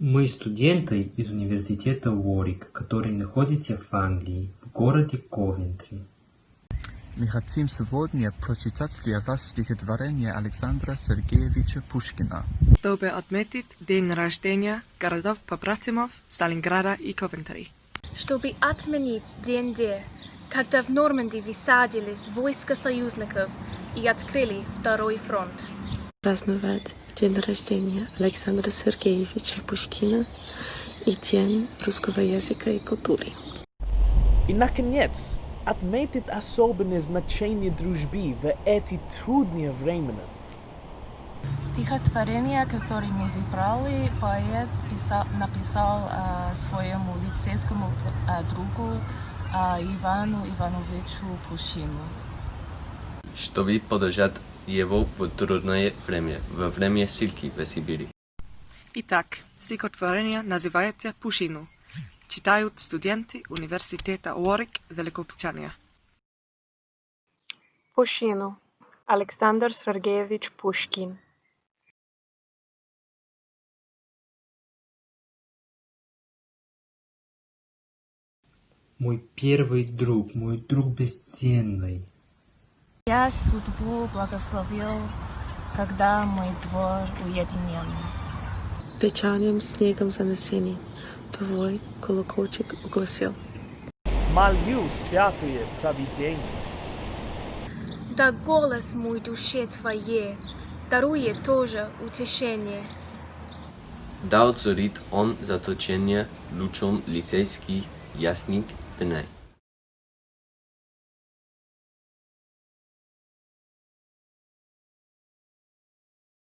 Мы студенты из университета Уорик, который находится в Англии, в городе Ковентри. Мы хотим сегодня прочитать для вас стихотворение Александра Сергеевича Пушкина. чтобы отметить день рождения городов-побратимов Сталинграда и Ковентри. чтобы отменить день Д, когда в Нормандии высадились войска союзников и открыли второй фронт. Праздновать день рождения Александра Сергеевича Пушкина и День русского языка и культуры. И, наконец, отметить особенное значение дружбы в эти трудные времена. Стихотворение, которое мы выбрали, поэт писал, написал а, своему лицейскому а, другу а, Ивану Ивановичу Пушкину. чтобы поддержать его в трудное время, во время ссылки в Сибири. Итак, стихотворение называется «Пушину». Читают студенты университета Уорик, Великобритания. Пушкину. Александр Сергеевич Пушкин. Мой первый друг, мой друг бесценный. Я судьбу благословил, когда мой двор уединен. Печальным снегом занесений твой колокольчик угласил. Молю святое провидение. Да голос мой душе твоей дарует тоже утешение. Да озарит он заточение лучом лицейский ясник дней.